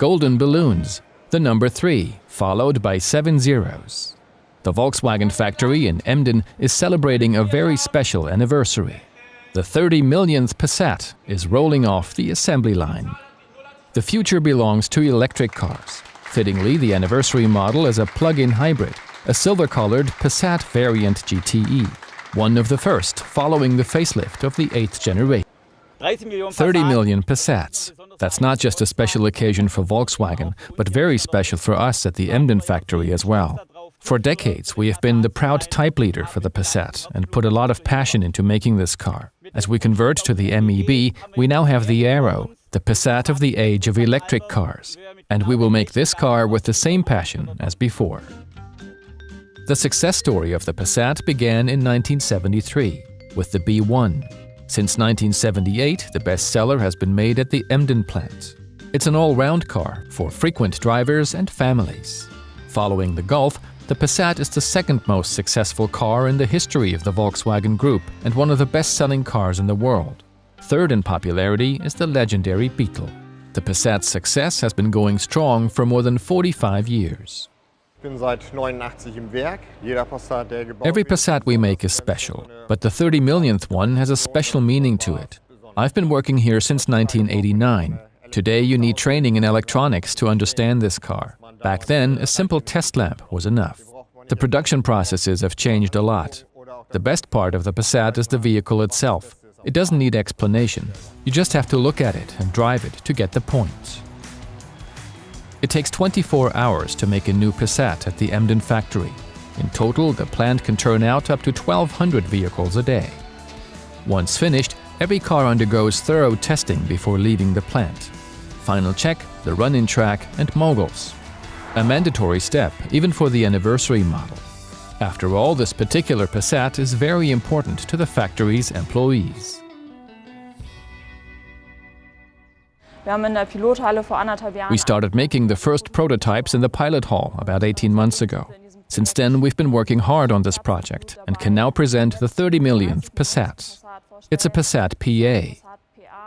golden balloons, the number 3, followed by seven zeros. The Volkswagen factory in Emden is celebrating a very special anniversary. The 30 millionth Passat is rolling off the assembly line. The future belongs to electric cars. Fittingly, the anniversary model is a plug-in hybrid, a silver-colored Passat variant GTE, one of the first following the facelift of the 8th generation. 30 million Passats. That's not just a special occasion for Volkswagen, but very special for us at the Emden factory as well. For decades, we have been the proud type leader for the Passat and put a lot of passion into making this car. As we convert to the MEB, we now have the Aero, the Passat of the age of electric cars, and we will make this car with the same passion as before. The success story of the Passat began in 1973 with the B1. Since 1978, the bestseller has been made at the Emden plant. It's an all-round car for frequent drivers and families. Following the Golf, the Passat is the second most successful car in the history of the Volkswagen Group and one of the best-selling cars in the world. Third in popularity is the legendary Beetle. The Passat's success has been going strong for more than 45 years. Every Passat we make is special, but the 30 millionth one has a special meaning to it. I've been working here since 1989. Today you need training in electronics to understand this car. Back then, a simple test lamp was enough. The production processes have changed a lot. The best part of the Passat is the vehicle itself. It doesn't need explanation. You just have to look at it and drive it to get the point. It takes 24 hours to make a new Passat at the Emden factory. In total, the plant can turn out up to 1,200 vehicles a day. Once finished, every car undergoes thorough testing before leaving the plant. Final check, the run-in track, and moguls. A mandatory step, even for the anniversary model. After all, this particular Passat is very important to the factory's employees. We started making the first prototypes in the pilot hall about 18 months ago. Since then, we've been working hard on this project and can now present the 30 millionth Passat. It's a Passat PA.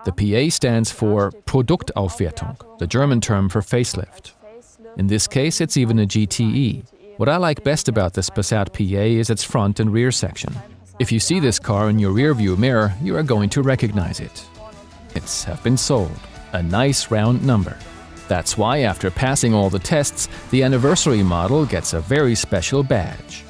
The PA stands for Produktaufwertung, the German term for facelift. In this case, it's even a GTE. What I like best about this Passat PA is its front and rear section. If you see this car in your rearview mirror, you are going to recognize it. It's have been sold. A nice round number. That's why after passing all the tests, the anniversary model gets a very special badge.